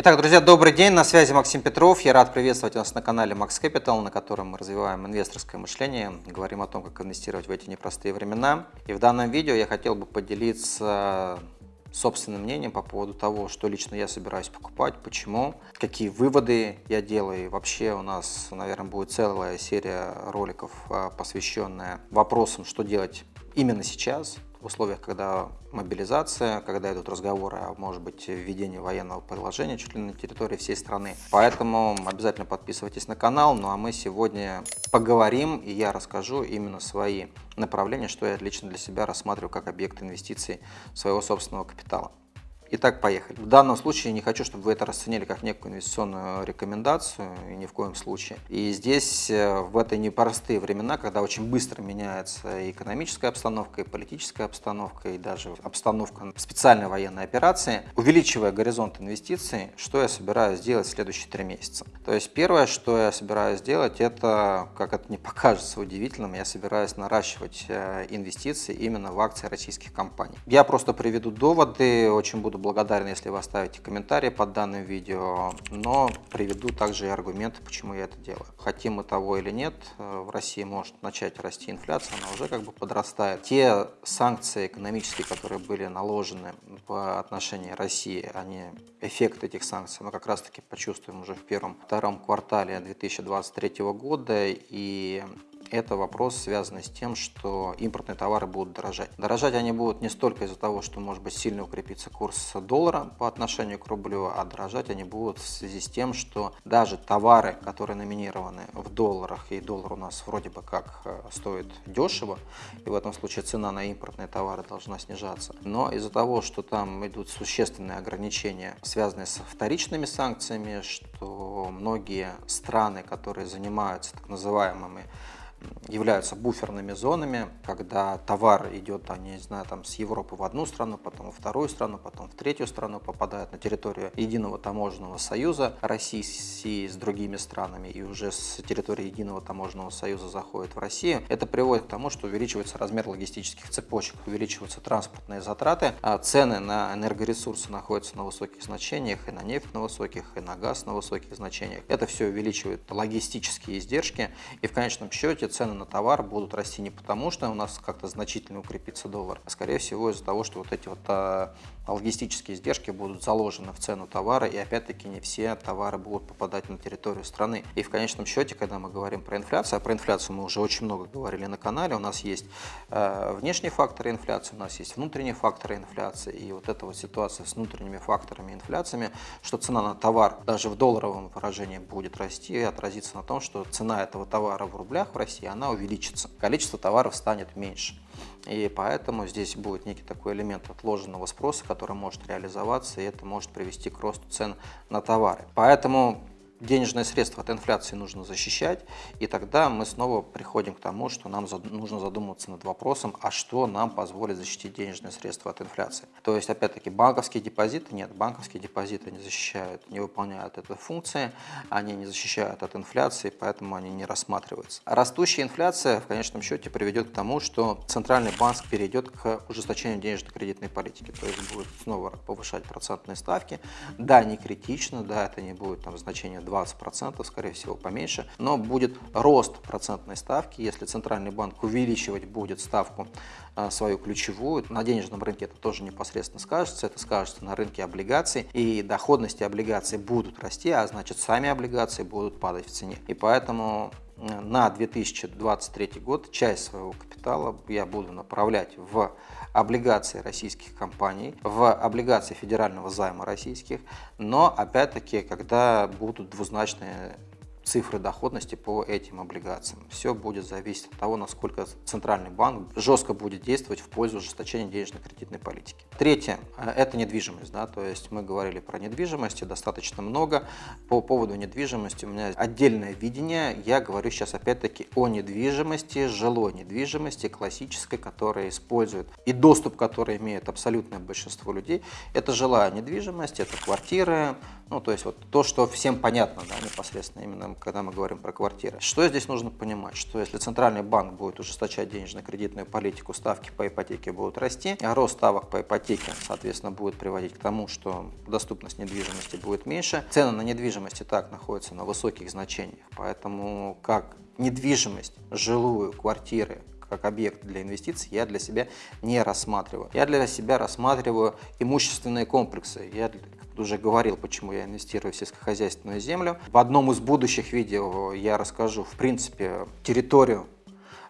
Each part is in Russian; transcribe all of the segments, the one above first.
Итак, друзья, добрый день, на связи Максим Петров. Я рад приветствовать вас на канале Max Capital, на котором мы развиваем инвесторское мышление, говорим о том, как инвестировать в эти непростые времена. И в данном видео я хотел бы поделиться собственным мнением по поводу того, что лично я собираюсь покупать, почему, какие выводы я делаю. И вообще у нас, наверное, будет целая серия роликов, а, посвященная вопросам, что делать именно сейчас, в условиях, когда мобилизация, когда идут разговоры о, может быть, введении военного положения чуть ли на территории всей страны. Поэтому обязательно подписывайтесь на канал. Ну а мы сегодня поговорим, и я расскажу именно свои направления, что я лично для себя рассматриваю как объект инвестиций своего собственного капитала. Итак, поехали. В данном случае не хочу, чтобы вы это расценили как некую инвестиционную рекомендацию, и ни в коем случае. И здесь, э, в эти непростые времена, когда очень быстро меняется и экономическая обстановка, и политическая обстановка, и даже обстановка специальной военной операции, увеличивая горизонт инвестиций, что я собираюсь сделать в следующие три месяца. То есть первое, что я собираюсь сделать, это, как это не покажется удивительным, я собираюсь наращивать э, инвестиции именно в акции российских компаний. Я просто приведу доводы, очень буду буду благодарен, если вы оставите комментарий под данным видео, но приведу также и аргументы, почему я это делаю. Хотим мы того или нет, э, в России может начать расти инфляция, она уже как бы подрастает. Те санкции экономические, которые были наложены в отношении России, они, эффект этих санкций мы как раз таки почувствуем уже в первом-втором квартале 2023 года, и это вопрос, связанный с тем, что импортные товары будут дорожать. Дорожать они будут не столько из-за того, что может быть сильно укрепится курс доллара по отношению к рублю, а дорожать они будут в связи с тем, что даже товары, которые номинированы в долларах, и доллар у нас вроде бы как э, стоит дешево, и в этом случае цена на импортные товары должна снижаться, но из-за того, что там идут существенные ограничения, связанные с вторичными санкциями, что многие страны, которые занимаются так называемыми являются буферными зонами, когда товар идет, а не знаю, там с Европы в одну страну, потом во вторую страну, потом в третью страну, попадает на территорию единого таможенного союза России с другими странами и уже с территории единого таможенного союза заходит в Россию. Это приводит к тому, что увеличивается размер логистических цепочек, увеличиваются транспортные затраты, а цены на энергоресурсы находятся на высоких значениях, и на нефть на высоких, и на газ на высоких значениях. Это все увеличивает логистические издержки, и в конечном счете цены на товар будут расти не потому, что у нас как-то значительно укрепится доллар, а скорее всего из-за того, что вот эти вот а, логистические издержки будут заложены в цену товара, и опять-таки не все товары будут попадать на территорию страны. И в конечном счете, когда мы говорим про инфляцию, а про инфляцию мы уже очень много говорили на канале, у нас есть э, внешние факторы инфляции, у нас есть внутренние факторы инфляции, и вот эта вот ситуация с внутренними факторами инфляциями, что цена на товар даже в долларовом выражении будет расти и отразится на том, что цена этого товара в рублях в России она увеличится. Количество товаров станет меньше. И поэтому здесь будет некий такой элемент отложенного спроса, который может реализоваться, и это может привести к росту цен на товары. Поэтому денежные средства от инфляции нужно защищать, и тогда мы снова приходим к тому, что нам нужно задуматься над вопросом, а что нам позволит защитить денежные средства от инфляции. То есть, опять-таки, банковские депозиты, нет, банковские депозиты не защищают, не выполняют эту функцию, они не защищают от инфляции, поэтому они не рассматриваются. Растущая инфляция в конечном счете приведет к тому, что центральный банк перейдет к ужесточению денежно-кредитной политики, то есть будет снова повышать процентные ставки. Да, не критично, да, это не будет там значение 20%, скорее всего поменьше, но будет рост процентной ставки, если Центральный банк увеличивать будет ставку а, свою ключевую, на денежном рынке это тоже непосредственно скажется, это скажется на рынке облигаций, и доходности облигаций будут расти, а значит сами облигации будут падать в цене. И поэтому на 2023 год часть своего капитала я буду направлять в облигации российских компаний, в облигации федерального займа российских, но опять-таки, когда будут двузначные цифры доходности по этим облигациям. Все будет зависеть от того, насколько Центральный банк жестко будет действовать в пользу ужесточения денежно-кредитной политики. Третье – это недвижимость. Да, то есть мы говорили про недвижимость достаточно много. По поводу недвижимости у меня отдельное видение. Я говорю сейчас опять-таки о недвижимости, жилой недвижимости, классической, которая использует и доступ, который имеет абсолютное большинство людей. Это жилая недвижимость, это квартиры, Ну, то есть вот то, что всем понятно, да, непосредственно, именно когда мы говорим про квартиры. Что здесь нужно понимать? Что если Центральный банк будет ужесточать денежно-кредитную политику, ставки по ипотеке будут расти, а рост ставок по ипотеке, соответственно, будет приводить к тому, что доступность недвижимости будет меньше. Цены на недвижимость и так находятся на высоких значениях, поэтому как недвижимость, жилую, квартиры, как объект для инвестиций я для себя не рассматриваю. Я для себя рассматриваю имущественные комплексы. Я уже говорил, почему я инвестирую в сельскохозяйственную землю. В одном из будущих видео я расскажу, в принципе, территорию,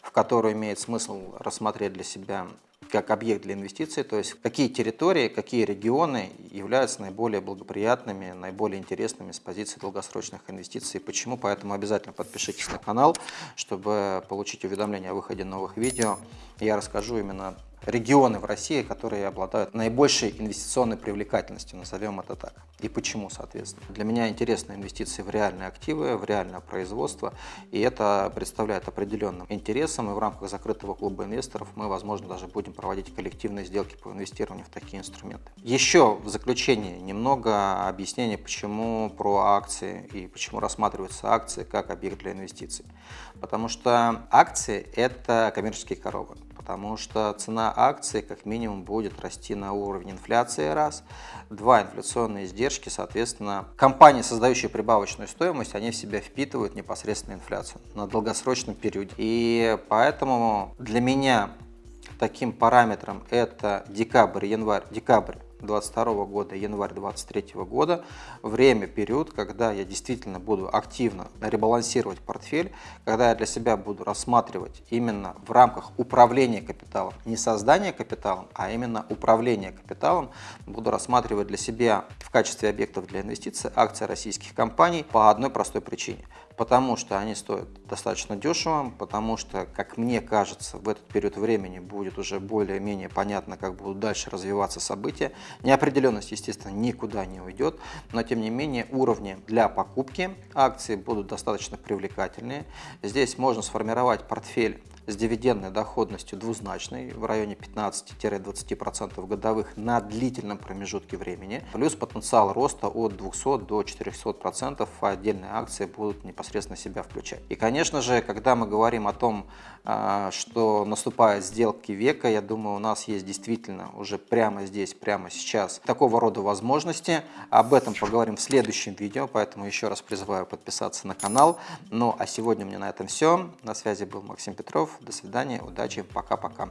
в которую имеет смысл рассмотреть для себя как объект для инвестиций, то есть какие территории, какие регионы являются наиболее благоприятными, наиболее интересными с позиции долгосрочных инвестиций. Почему? Поэтому обязательно подпишитесь на канал, чтобы получить уведомления о выходе новых видео. Я расскажу именно регионы в России, которые обладают наибольшей инвестиционной привлекательностью, назовем это так. И почему, соответственно. Для меня интересны инвестиции в реальные активы, в реальное производство, и это представляет определенным интересом, и в рамках закрытого клуба инвесторов мы, возможно, даже будем проводить коллективные сделки по инвестированию в такие инструменты. Еще в заключение немного объяснения, почему про акции и почему рассматриваются акции как объект для инвестиций. Потому что акции – это коммерческие коробы потому что цена акции как минимум будет расти на уровень инфляции раз, два инфляционные издержки, соответственно, компании, создающие прибавочную стоимость, они в себя впитывают непосредственно инфляцию на долгосрочном периоде. И поэтому для меня таким параметром это декабрь, январь, декабрь 2022 года, январь 2023 года, время, период, когда я действительно буду активно ребалансировать портфель, когда я для себя буду рассматривать именно в рамках управления капиталом, не создания капиталом, а именно управления капиталом, буду рассматривать для себя в качестве объектов для инвестиций акции российских компаний по одной простой причине – потому что они стоят достаточно дешево, потому что, как мне кажется, в этот период времени будет уже более-менее понятно, как будут дальше развиваться события. Неопределенность, естественно, никуда не уйдет, но тем не менее уровни для покупки акций будут достаточно привлекательные. Здесь можно сформировать портфель с дивидендной доходностью двузначной в районе 15-20% годовых на длительном промежутке времени, плюс потенциал роста от 200 до 400%, а отдельные акции будут непосредственно себя включать. И, конечно же, когда мы говорим о том, а, что наступают сделки века, я думаю, у нас есть действительно уже прямо здесь, прямо сейчас такого рода возможности. Об этом поговорим в следующем видео, поэтому еще раз призываю подписаться на канал. Ну а сегодня у меня на этом все. На связи был Максим Петров. До свидания, удачи, пока-пока.